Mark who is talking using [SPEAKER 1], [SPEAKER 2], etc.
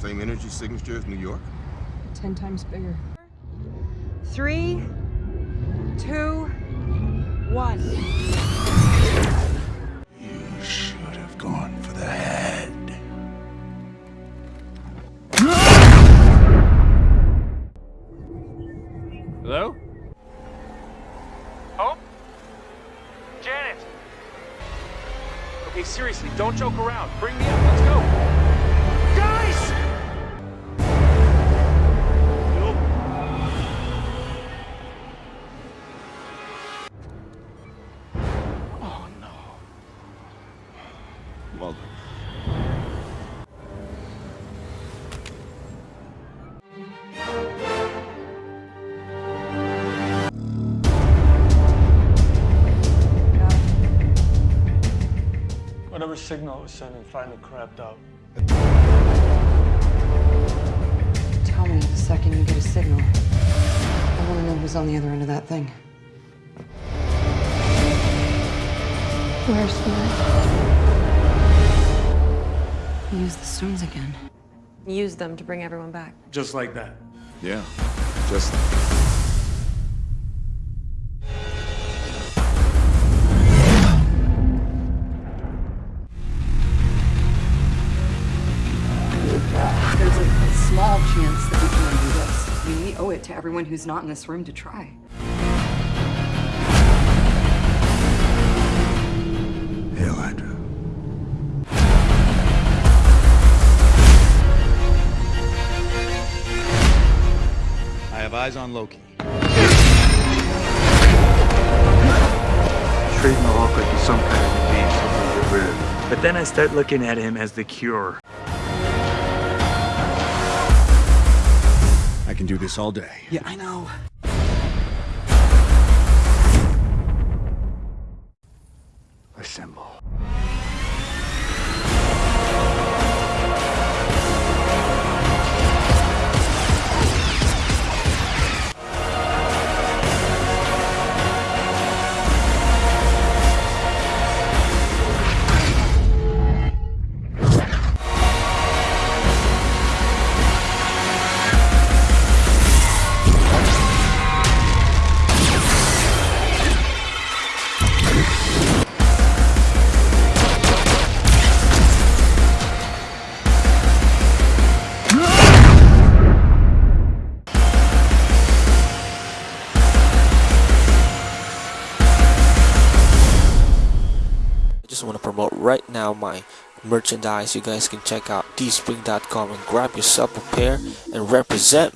[SPEAKER 1] Same energy signature as New York?
[SPEAKER 2] Ten times bigger. Three, two, one.
[SPEAKER 3] You should have gone for the head.
[SPEAKER 4] Hello? Hope? Janet? Okay, seriously, don't joke around. Bring me up. Let's go.
[SPEAKER 3] Well
[SPEAKER 5] Whatever signal it was sending finally crapped out.
[SPEAKER 2] Tell me the second you get a signal. I want to know who's on the other end of that thing. Where's Spirit? Use the stones again.
[SPEAKER 6] Use them to bring everyone back.
[SPEAKER 5] Just like that.
[SPEAKER 3] Yeah. Just
[SPEAKER 2] There's a small chance that we can undo this. We owe it to everyone who's not in this room to try.
[SPEAKER 7] Eyes on Loki.
[SPEAKER 5] Treating the Hulk like he's some kind of disease something to get rid of. But then I start looking at him as the cure.
[SPEAKER 7] I can do this all day.
[SPEAKER 3] Yeah, I know.
[SPEAKER 8] Just want to promote right now my merchandise. You guys can check out teespring.com and grab yourself a pair and represent